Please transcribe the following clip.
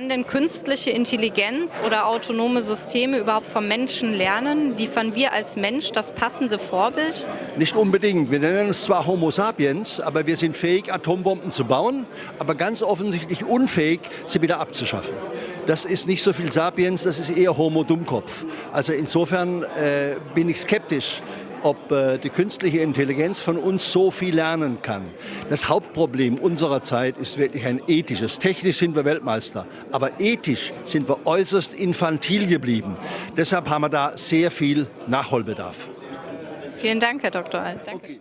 Kann denn künstliche Intelligenz oder autonome Systeme überhaupt vom Menschen lernen? Liefern wir als Mensch das passende Vorbild? Nicht unbedingt. Wir nennen uns zwar Homo sapiens, aber wir sind fähig, Atombomben zu bauen, aber ganz offensichtlich unfähig, sie wieder abzuschaffen. Das ist nicht so viel Sapiens, das ist eher Homo Dummkopf. Also insofern äh, bin ich skeptisch, ob äh, die künstliche Intelligenz von uns so viel lernen kann. Das Hauptproblem unserer Zeit ist wirklich ein ethisches. Technisch sind wir Weltmeister, aber ethisch sind wir äußerst infantil geblieben. Deshalb haben wir da sehr viel Nachholbedarf. Vielen Dank, Herr Dr. Alt. Danke. Okay.